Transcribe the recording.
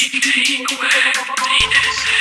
take away penis.